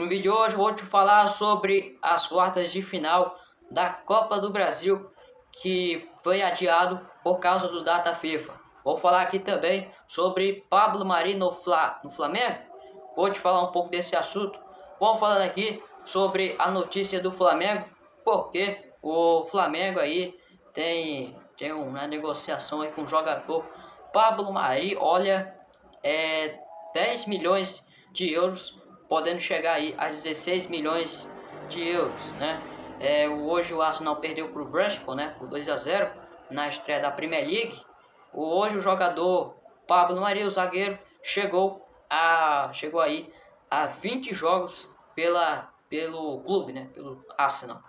No vídeo de hoje vou te falar sobre as quartas de final da Copa do Brasil que foi adiado por causa do data FIFA. Vou falar aqui também sobre Pablo Mari no, Fla, no Flamengo. Vou te falar um pouco desse assunto. Vamos falando aqui sobre a notícia do Flamengo, porque o Flamengo aí tem, tem uma negociação aí com o jogador Pablo Mari, olha, é 10 milhões de euros, podendo chegar aí a 16 milhões de euros, né? É, hoje o Arsenal perdeu para o Brentford, né, por 2 a 0 na estreia da Premier League. Hoje o jogador Pablo Maria, o zagueiro, chegou a chegou aí a 20 jogos pela pelo clube, né, pelo Arsenal.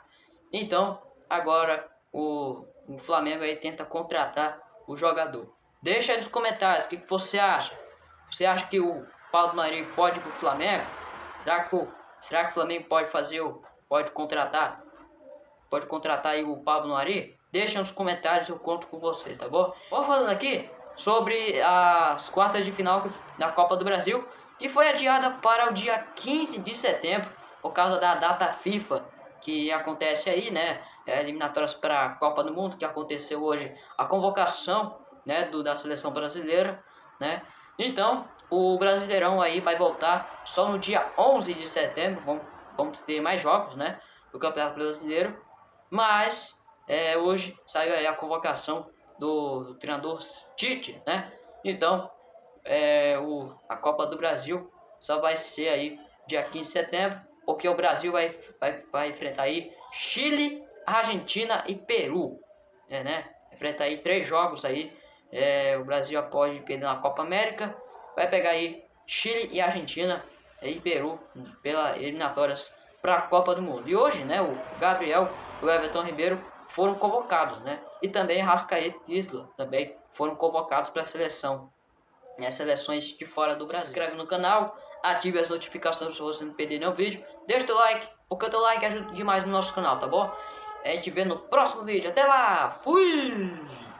Então, agora o, o Flamengo aí tenta contratar o jogador. Deixa aí nos comentários o que, que você acha. Você acha que o Paulo Marinho pode ir pro Flamengo? Será que o, será que o Flamengo pode fazer pode contratar pode contratar aí o Pablo Mari? Deixa nos comentários, eu conto com vocês, tá bom? Vou falando aqui sobre as quartas de final da Copa do Brasil, que foi adiada para o dia 15 de setembro, por causa da data FIFA que acontece aí, né? É, eliminatórias para a Copa do Mundo, que aconteceu hoje, a convocação né, do, da seleção brasileira, né? Então, o Brasileirão aí vai voltar só no dia 11 de setembro, vamos, vamos ter mais jogos, né? Do Campeonato Brasileiro, mas é, hoje saiu aí a convocação do, do treinador Tite, né? Então, é, o, a Copa do Brasil só vai ser aí dia 15 de setembro, porque o Brasil vai, vai, vai enfrentar aí Chile, Argentina e Peru, é, né? Enfrenta aí três jogos aí, é, o Brasil pode perder na Copa América, vai pegar aí Chile e Argentina e Peru pelas eliminatórias para a Copa do Mundo. E hoje, né, o Gabriel e o Everton Ribeiro foram convocados, né? E também Rascaeta e Isla também foram convocados para a seleção, né? Seleções de fora do Brasil. Se inscreve no canal, ative as notificações para você não perder nenhum vídeo. Deixa o like, porque o teu like ajuda demais no nosso canal, tá bom? A gente vê no próximo vídeo. Até lá! Fui!